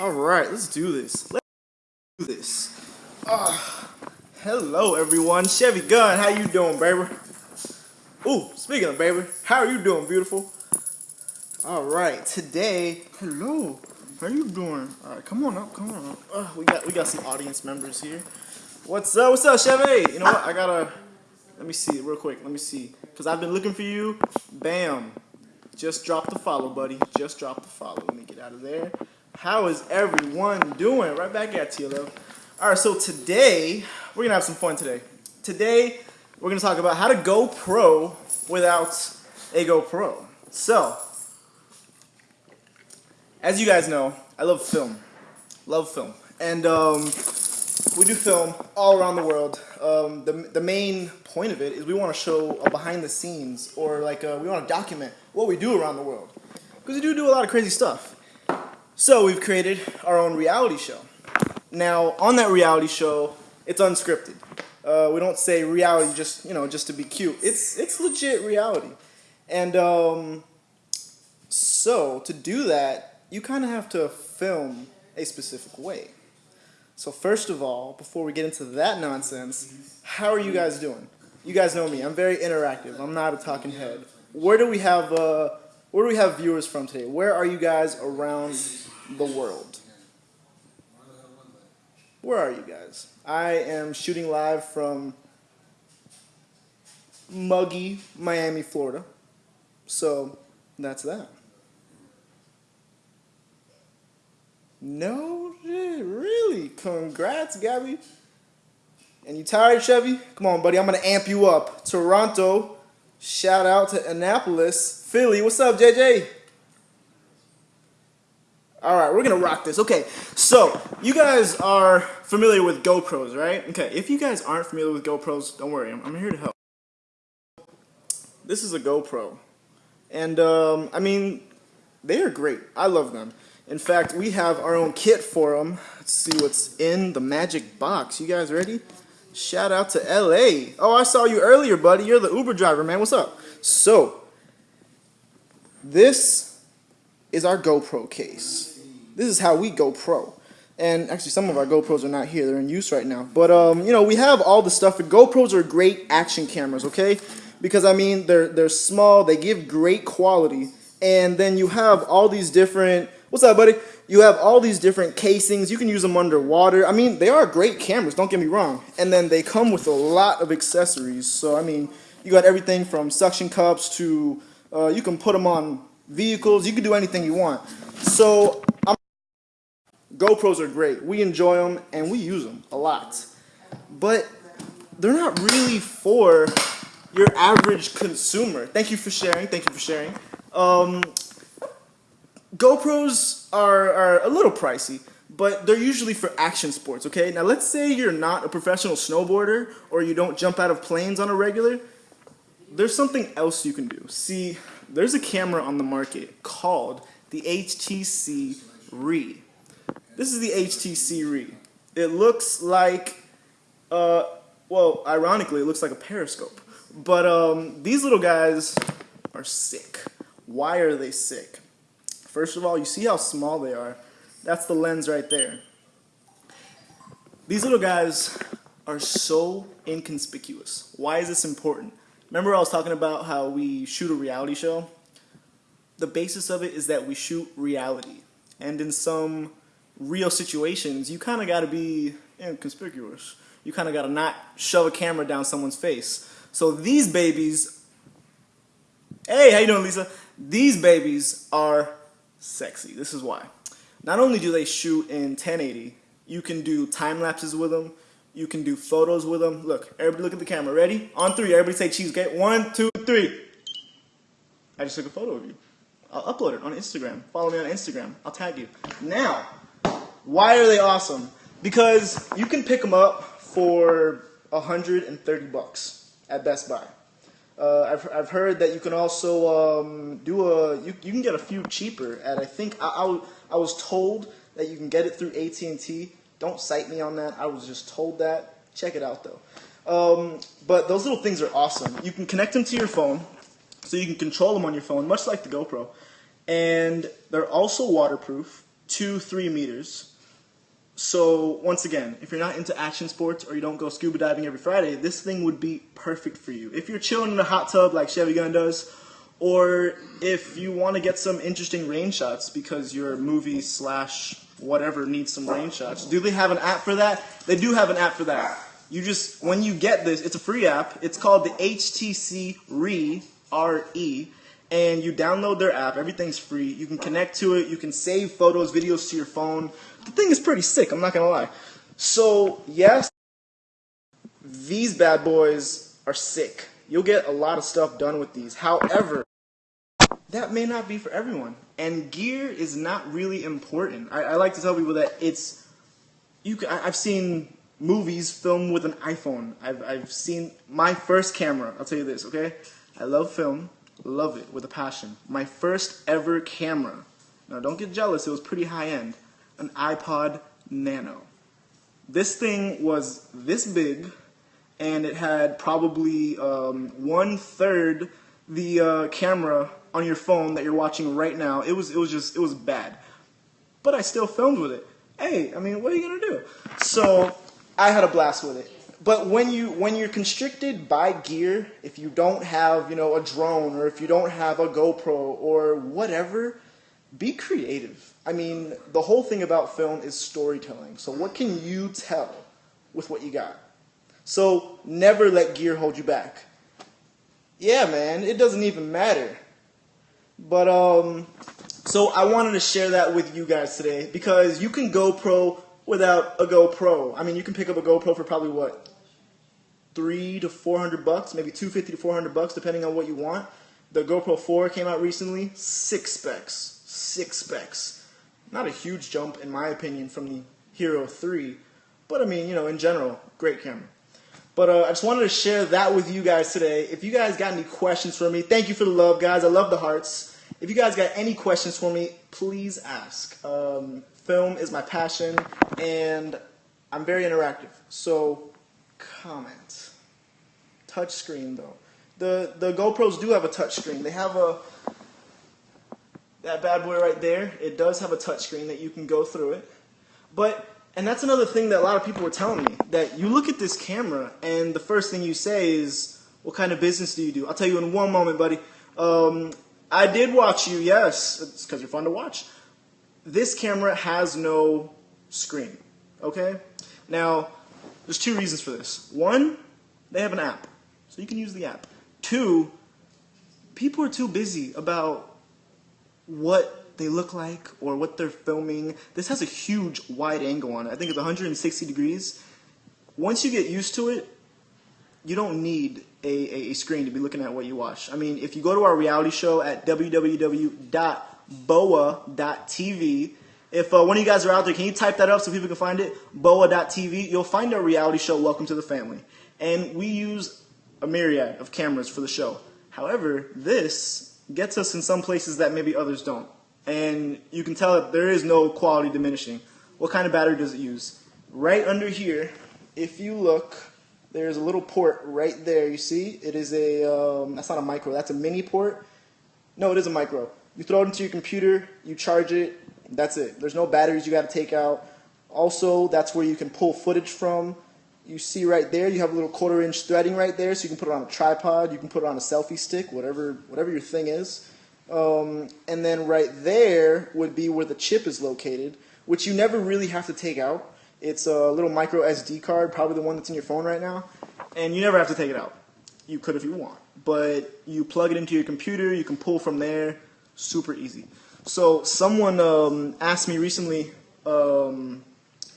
All right, let's do this. Let's do this. Uh, hello, everyone. Chevy Gunn, how you doing, baby? Ooh, speaking of baby, how are you doing, beautiful? All right, today, hello. How you doing? All right, come on up, come on up. Uh, we got we got some audience members here. What's up? What's up, Chevy? You know what? I gotta. Let me see real quick. Let me see, cause I've been looking for you. Bam. Just drop the follow, buddy. Just drop the follow. Let me get out of there. How is everyone doing? Right back at you, love. All right, so today, we're gonna have some fun today. Today, we're gonna talk about how to go pro without a GoPro. So, as you guys know, I love film. Love film. And um, we do film all around the world. Um, the, the main point of it is we want to show a behind the scenes or like uh, we want to document what we do around the world. Because we do do a lot of crazy stuff. So we've created our own reality show. Now, on that reality show, it's unscripted. Uh, we don't say reality just, you know, just to be cute. It's, it's legit reality. And um, so to do that, you kind of have to film a specific way. So first of all, before we get into that nonsense, how are you guys doing? You guys know me. I'm very interactive. I'm not a talking head. Where do we have uh, where do we have viewers from today? Where are you guys around the world? Where are you guys? I am shooting live from muggy Miami, Florida. So that's that. No, really? Congrats, Gabby. And you tired, Chevy? Come on, buddy. I'm going to amp you up. Toronto. Shout out to Annapolis. Philly. What's up, JJ? All right, we're to rock this. Okay, so you guys are familiar with GoPros, right? Okay, if you guys aren't familiar with GoPros, don't worry. I'm, I'm here to help. This is a GoPro. And, um, I mean, they are great. I love them. In fact, we have our own kit for them. Let's see what's in the magic box. You guys ready? Shout out to LA. Oh, I saw you earlier, buddy. You're the Uber driver, man. What's up? So, this is our GoPro case. This is how we go pro. And actually, some of our GoPros are not here. They're in use right now. But, um, you know, we have all the stuff. GoPros are great action cameras, okay? Because, I mean, they're, they're small. They give great quality. And then you have all these different What's up, buddy? You have all these different casings. You can use them underwater. I mean, they are great cameras, don't get me wrong. And then they come with a lot of accessories. So, I mean, you got everything from suction cups to uh, you can put them on vehicles. You can do anything you want. So, I'm GoPros are great. We enjoy them and we use them a lot. But they're not really for your average consumer. Thank you for sharing. Thank you for sharing. Um, GoPros are, are a little pricey, but they're usually for action sports, okay? Now let's say you're not a professional snowboarder or you don't jump out of planes on a regular, there's something else you can do. See, there's a camera on the market called the HTC RE. This is the HTC RE. It looks like, uh, well, ironically, it looks like a periscope. But um, these little guys are sick. Why are they sick? First of all, you see how small they are. That's the lens right there. These little guys are so inconspicuous. Why is this important? Remember I was talking about how we shoot a reality show? The basis of it is that we shoot reality. And in some real situations, you kind of got to be eh, inconspicuous. You kind of got to not shove a camera down someone's face. So these babies, hey, how you doing, Lisa? These babies are sexy. This is why. Not only do they shoot in 1080, you can do time lapses with them. You can do photos with them. Look, everybody look at the camera. Ready? On three, everybody say cheese. Okay, one, two, three. I just took a photo of you. I'll upload it on Instagram. Follow me on Instagram. I'll tag you. Now, why are they awesome? Because you can pick them up for 130 bucks at Best Buy. Uh, I've, I've heard that you can also um, do a you, you can get a few cheaper at I think I, I, I was told that you can get it through AT&T. Don't cite me on that. I was just told that. Check it out though. Um, but those little things are awesome. You can connect them to your phone, so you can control them on your phone, much like the GoPro. And they're also waterproof. two, three meters. So once again, if you're not into action sports or you don't go scuba diving every Friday, this thing would be perfect for you. If you're chilling in a hot tub like Chevy Gun does, or if you want to get some interesting rain shots because your movie slash whatever needs some rain shots, do they have an app for that? They do have an app for that. You just when you get this, it's a free app. It's called the HTC Re R E and you download their app. Everything's free. You can connect to it. You can save photos, videos to your phone. The thing is pretty sick. I'm not gonna lie. So yes, these bad boys are sick. You'll get a lot of stuff done with these. However, that may not be for everyone. And gear is not really important. I, I like to tell people that it's you. Can, I, I've seen movies filmed with an iPhone. I've I've seen my first camera. I'll tell you this, okay? I love film. Love it with a passion. My first ever camera. Now don't get jealous, it was pretty high end. An iPod Nano. This thing was this big and it had probably um, one third the uh, camera on your phone that you're watching right now. It was it was just it was bad, but I still filmed with it. Hey, I mean, what are you gonna do? So I had a blast with it but when you when you're constricted by gear, if you don't have you know a drone or if you don't have a GoPro or whatever, be creative. I mean, the whole thing about film is storytelling. So what can you tell with what you got? So never let gear hold you back. Yeah, man, it doesn't even matter. But um, so I wanted to share that with you guys today because you can GoPro without a GoPro. I mean, you can pick up a GoPro for probably what three to four hundred bucks, maybe two fifty to four hundred bucks, depending on what you want. The GoPro 4 came out recently, six specs, six specs. Not a huge jump, in my opinion, from the Hero 3, but I mean, you know, in general, great camera. But uh, I just wanted to share that with you guys today. If you guys got any questions for me, thank you for the love, guys. I love the hearts. If you guys got any questions for me, please ask. Um, film is my passion, and I'm very interactive. So comment. Touch screen though. The the GoPros do have a touch screen. They have a that bad boy right there. It does have a touch screen that you can go through it. But and that's another thing that a lot of people were telling me that you look at this camera and the first thing you say is, "What kind of business do you do?" I'll tell you in one moment, buddy. Um, I did watch you. Yes, it's because you're fun to watch. This camera has no screen. Okay. Now there's two reasons for this. One, they have an app, so you can use the app. Two, people are too busy about what they look like or what they're filming. This has a huge wide angle on it. I think it's 160 degrees. Once you get used to it, you don't need a, a, screen to be looking at what you watch. I mean, if you go to our reality show at www.boa.tv, if uh, one of you guys are out there, can you type that up so people can find it? Boa.tv. You'll find our reality show, Welcome to the Family. And we use a myriad of cameras for the show. However, this gets us in some places that maybe others don't. And you can tell that there is no quality diminishing. What kind of battery does it use? Right under here, if you look, there's a little port right there. You see? It is a, um, that's not a micro, that's a mini port. No, it is a micro. You throw it into your computer, you charge it, that's it. There's no batteries you got to take out. Also, that's where you can pull footage from. You see right there, you have a little quarter inch threading right there, so you can put it on a tripod, you can put it on a selfie stick, whatever, whatever your thing is. Um, and then right there would be where the chip is located, which you never really have to take out. It's a little micro SD card, probably the one that's in your phone right now, and you never have to take it out. You could if you want, but you plug it into your computer, you can pull from there, super easy. So someone um, asked me recently, um,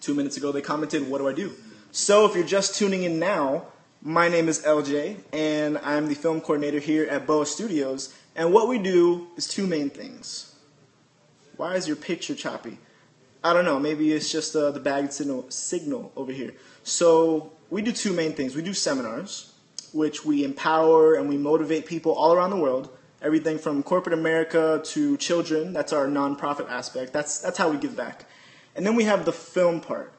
two minutes ago, they commented, what do I do? So if you're just tuning in now, my name is LJ, and I'm the film coordinator here at Boa Studios, and what we do is two main things. Why is your picture choppy? I don't know, maybe it's just uh, the bag signal, signal over here. So we do two main things. We do seminars, which we empower and we motivate people all around the world everything from corporate America to children. That's our nonprofit aspect. That's, that's how we give back. And then we have the film part.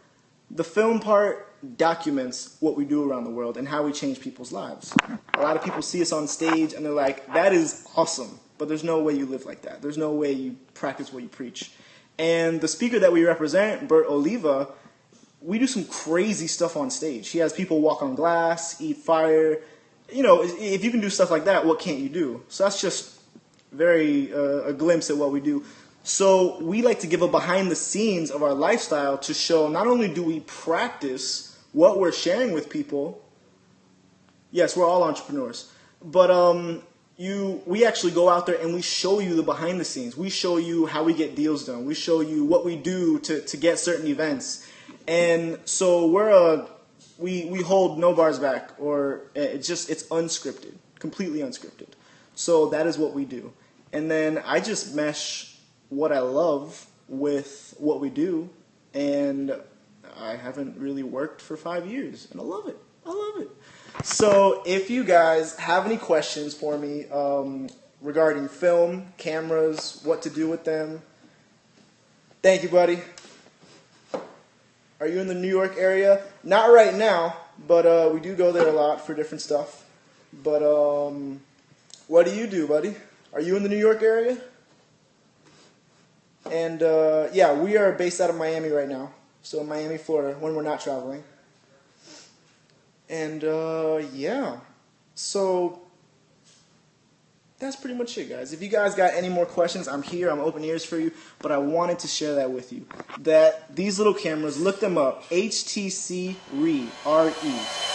The film part documents what we do around the world and how we change people's lives. A lot of people see us on stage and they're like, that is awesome, but there's no way you live like that. There's no way you practice what you preach. And the speaker that we represent, Bert Oliva, we do some crazy stuff on stage. He has people walk on glass, eat fire. You know, if you can do stuff like that, what can't you do? So that's just very uh, a glimpse at what we do. So we like to give a behind the scenes of our lifestyle to show not only do we practice what we're sharing with people. Yes, we're all entrepreneurs, but um, you we actually go out there and we show you the behind the scenes. We show you how we get deals done. We show you what we do to, to get certain events. And so we're a we we hold no bars back or eh, it's just it's unscripted, completely unscripted. So that is what we do. And then I just mesh what I love with what we do and I haven't really worked for 5 years and I love it. I love it. So if you guys have any questions for me um, regarding film, cameras, what to do with them, thank you, buddy. Are you in the New York area? Not right now, but uh, we do go there a lot for different stuff. But um, what do you do, buddy? Are you in the New York area? And uh, yeah, we are based out of Miami right now. So Miami, Florida, when we're not traveling. And uh, yeah, so that's pretty much it, guys. If you guys got any more questions, I'm here. I'm open ears for you. But I wanted to share that with you. That these little cameras, look them up. HTC RE, R-E.